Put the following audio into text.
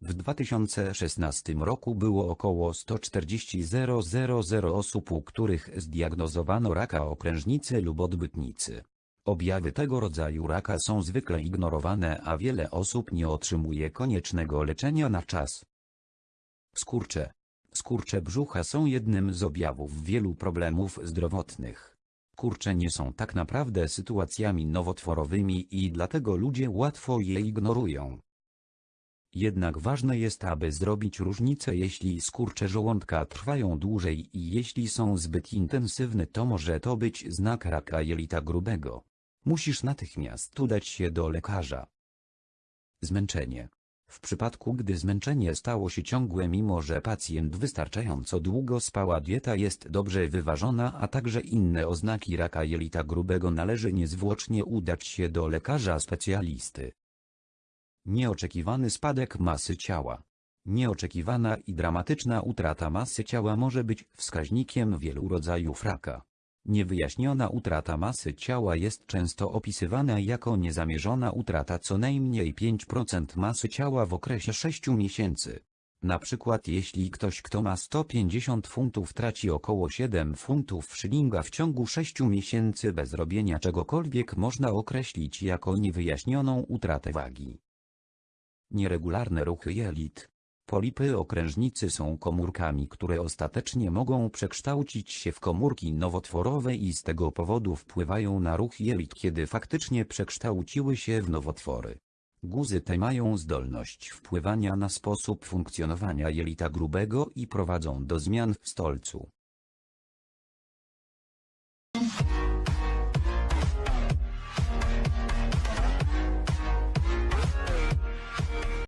W 2016 roku było około 140 000 osób, u których zdiagnozowano raka okrężnicy lub odbytnicy. Objawy tego rodzaju raka są zwykle ignorowane, a wiele osób nie otrzymuje koniecznego leczenia na czas. Skurcze. Skurcze brzucha są jednym z objawów wielu problemów zdrowotnych. Kurcze nie są tak naprawdę sytuacjami nowotworowymi i dlatego ludzie łatwo je ignorują. Jednak ważne jest, aby zrobić różnicę jeśli skurcze żołądka trwają dłużej i jeśli są zbyt intensywne to może to być znak raka jelita grubego. Musisz natychmiast udać się do lekarza. Zmęczenie. W przypadku gdy zmęczenie stało się ciągłe mimo że pacjent wystarczająco długo spała dieta jest dobrze wyważona a także inne oznaki raka jelita grubego należy niezwłocznie udać się do lekarza specjalisty. Nieoczekiwany spadek masy ciała. Nieoczekiwana i dramatyczna utrata masy ciała może być wskaźnikiem wielu rodzajów raka. Niewyjaśniona utrata masy ciała jest często opisywana jako niezamierzona utrata co najmniej 5% masy ciała w okresie 6 miesięcy. Na przykład jeśli ktoś kto ma 150 funtów traci około 7 funtów szylinga w ciągu 6 miesięcy bez robienia czegokolwiek można określić jako niewyjaśnioną utratę wagi. Nieregularne ruchy jelit. Polipy okrężnicy są komórkami, które ostatecznie mogą przekształcić się w komórki nowotworowe i z tego powodu wpływają na ruch jelit, kiedy faktycznie przekształciły się w nowotwory. Guzy te mają zdolność wpływania na sposób funkcjonowania jelita grubego i prowadzą do zmian w stolcu.